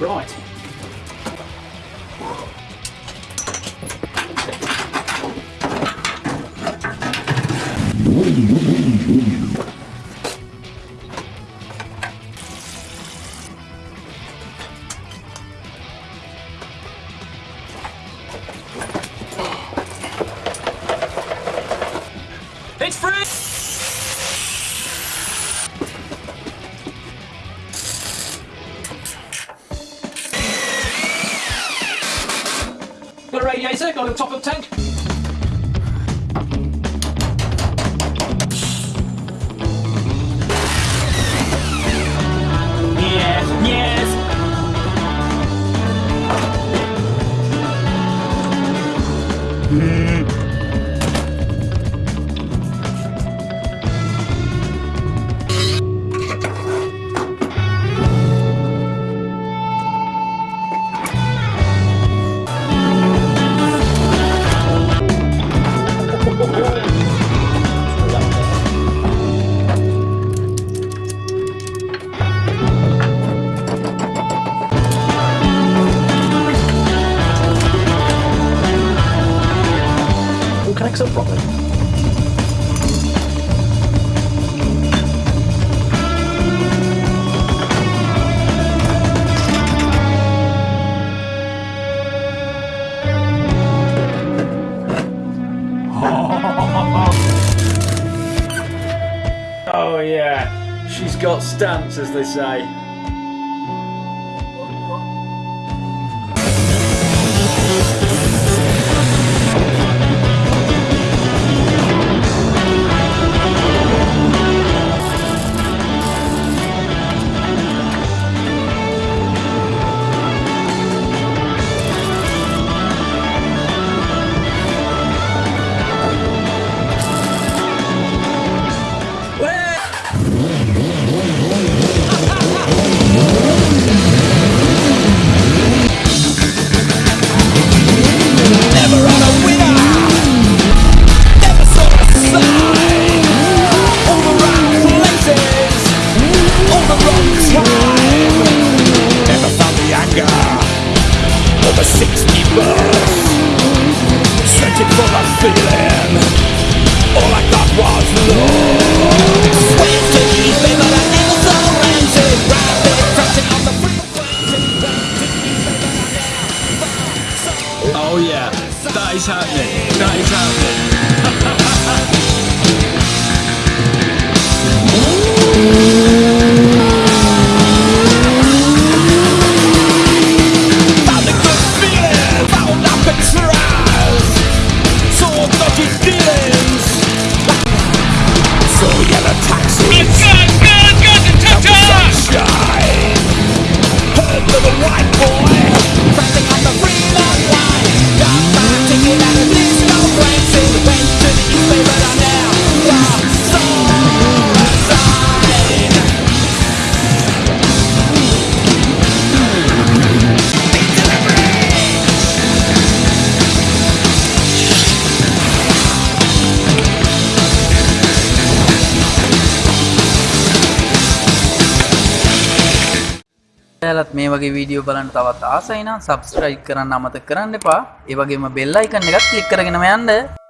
Right. It's free! Radiator, got a top up tank. Oh yeah, she's got stance, as they say. Over 60 bus. Searching for a feeling. All I got was love. Surrendered. Rapid crashing on the. Oh yeah, that is happening. That is happening. ඇලත් මේ වගේ video බලන්න තවත් ආසයින සබස්ට්‍රයික් කරන්න අමත කරන්න එපා. ඒවගේම බෙල්ලයිකන්න එකත් leak කරගෙන යන්න.